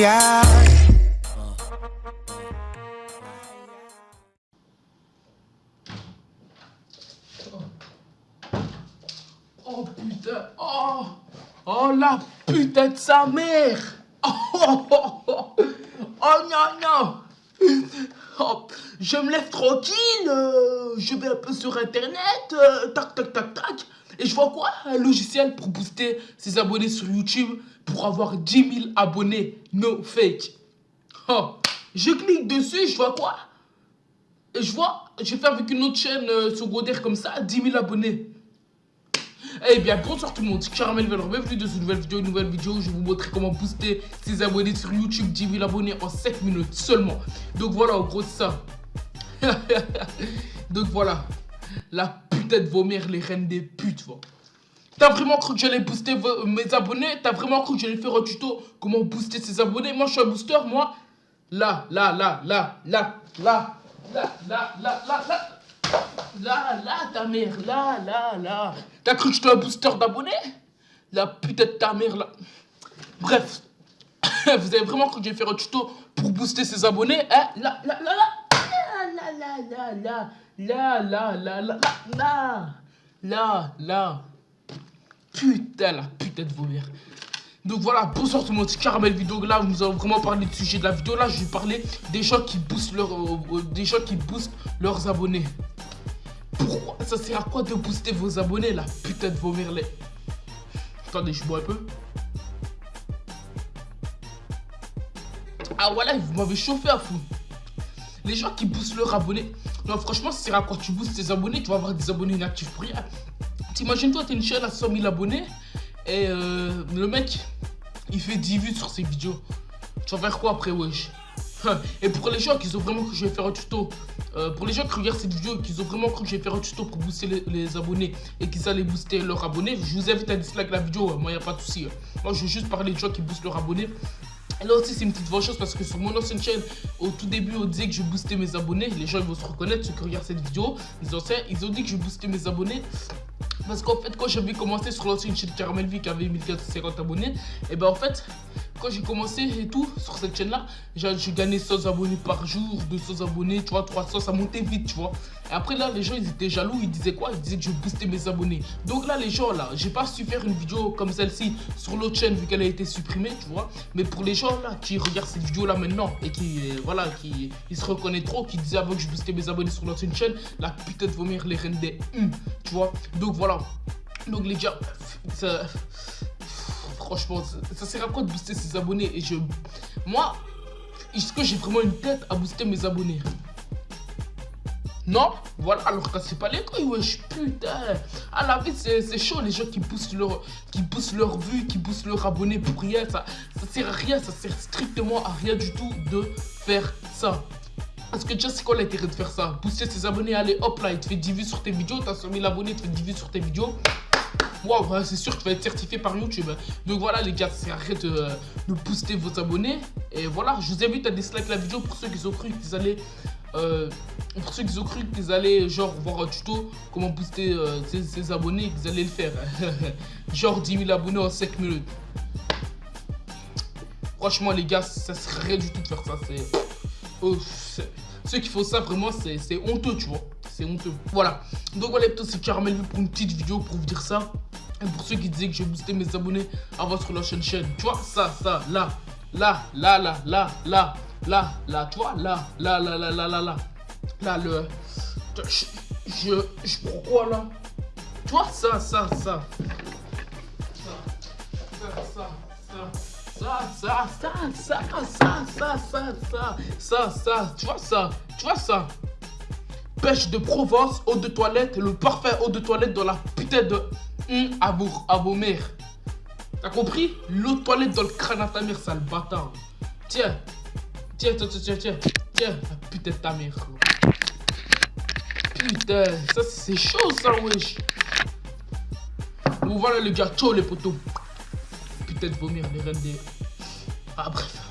Oh putain, oh, oh la putain de sa mère. Oh, oh, oh, oh, oh non, non. Je me lève tranquille. euh, je vais un peu sur internet. euh, tac, tac, tac, tac. Et je vois quoi Un logiciel pour booster ses abonnés sur YouTube pour avoir 10 000 abonnés. No fake. Oh. Je clique dessus, je vois quoi Et je vois, j'ai fait avec une autre chaîne euh, secondaire comme ça, 10 000 abonnés. Eh bien, bonsoir tout le monde, Caramel Velour, bienvenue dans une nouvelle vidéo, une nouvelle vidéo où je vais vous montrer comment booster ses abonnés sur YouTube, 10 000 abonnés en 7 minutes seulement. Donc voilà, en gros, ça. Donc voilà, la putain de vos mères, les reines des putes, va. T'as vraiment cru que j'allais booster vos- mes abonnés? T'as vraiment cru que j'allais faire un tuto comment booster ses abonnés? Moi, je suis un booster, moi. Là, là, là, là, là, là, là, là, là, là, là. Là, là, ta mère, là, là, là. T'as cru que j'étais un booster d'abonnés? La putain de ta mère, là. Bref. Vous avez vraiment cru que j'allais faire un tuto pour booster ses abonnés Hein? Là, là, là, là. Là, là, là, là, là, là, là, là, là, là. Putain, la putain de vos mères. Donc voilà, bonsoir tout le monde, Caramel Vidéo. Là, nous allons vraiment parler du sujet de la vidéo. Là, je vais parler des gens qui boostent, euh, euh, des gens qui boostent leurs abonnés. Pourquoi Ça sert à quoi de booster vos abonnés, la putain de vos les... Attendez, je bois un peu. Ah voilà, vous m'avez chauffé à fou. Les gens qui boostent leurs abonnés. Non, franchement, ça sert à quoi Tu boostes tes abonnés, tu vas avoir des abonnés inactifs pour rien. T'imagines-toi, t'es une chaîne à 100 000 abonnés et euh, le mec, il fait 10 vues sur ses vidéos. Tu vas faire quoi après, wesh? Et pour les gens qui ont vraiment cru que je vais faire un tuto, euh, pour les gens qui regardent cette vidéo et qui ont vraiment cru que je vais faire un tuto pour booster les, abonnés et qu'ils allaient booster leurs abonnés, je vous invite à dislike la vidéo, moi, il n'y a pas de souci. Moi, je vais juste parler de gens qui boostent leurs abonnés. Et là aussi, c'est une petite chose parce que sur mon ancienne chaîne, au tout début, on disait que je boostais mes abonnés. Les gens ils vont se reconnaître, ceux qui regardent cette vidéo. Les anciens, ils ont dit que je boostais mes abonnés. Parce qu'en fait, quand j'avais commencé sur l'ancienne chaîne Caramel V qui avait 1450 abonnés, et ben en fait, quand j'ai commencé et tout sur cette chaîne là, j'ai gagné 100 abonnés par jour, 200 abonnés, tu vois, 300, ça montait vite, tu vois. Et après là, les gens ils étaient jaloux, ils disaient quoi? Ils disaient que je boostais mes abonnés. Donc là, les gens là, j'ai pas su faire une vidéo comme celle-ci sur l'autre chaîne vu qu'elle a été supprimée, tu vois. Mais pour les gens là qui regardent cette vidéo là maintenant et qui, euh, voilà, qui ils se reconnaissent trop, qui disaient avant que je boostais mes abonnés sur l'ancienne chaîne, la putain de vomir les reines des hum, tu vois. Donc voilà. Donc les gars, ça, franchement, ça, ça sert à quoi de booster ses abonnés Et je, moi, est-ce que j'ai vraiment une tête à booster mes abonnés? Non, voilà, alors que c'est pas les couilles, wesh, putain. À la vie, c'est chaud, les gens qui boostent leur, qui boostent leur vue, qui boostent leur abonné pour rien. Ça, ça sert à rien, ça sert strictement à rien du tout de faire ça. Parce que déjà, c'est quoi l'intérêt de faire ça Booster ses abonnés, allez, hop là, il te fait 10 vues sur tes vidéos, t'as 100 000 abonnés, il te fait 10 vues sur tes vidéos. Waouh, c'est sûr que tu vas être certifié par YouTube. Donc voilà, les gars, c'est arrête de, de booster vos abonnés. Et voilà, je vous invite à dislike la vidéo pour ceux qui ont cru qu'ils allaient. euh, pour ceux qui ont cru qu'ils allaient genre voir un tuto comment booster euh, ses, abonnés qu'ils allaient le faire. genre 10 000 abonnés en 5 minutes. Franchement, les gars, ça serait rien du tout de faire ça. C'est. Ceux qui font ça, vraiment, c'est honteux, tu vois. C'est honteux. Voilà. Donc voilà, c'est Caramel pour une petite vidéo pour vous dire ça. Et pour ceux qui disaient que je boostais mes abonnés avant sur la chaîne. Tu vois, ça, ça, là, là, là, là, là, là, là, là, tu vois, là, là, là, là, là, là, là. Là, le. Je. Je. Je prends quoi là Tu vois, ça, ça, ça. Ça, ça, ça, ça, ça, ça, ça, ça, ça, ça, tu vois ça, tu vois ça. Pêche de Provence, eau de toilette, le parfait eau de toilette dans la putain de hum, vos, à vos mères. T'as compris? L'eau de toilette dans le crâne à ta mère, sale bâtard. Tiens, tiens, tiens, tiens, tiens, tiens, la putain de ta mère. Putain, ça c'est chaud ça, wesh. Bon voilà les gars, ciao les potos. Putain de vomir les reines des... Ah bref.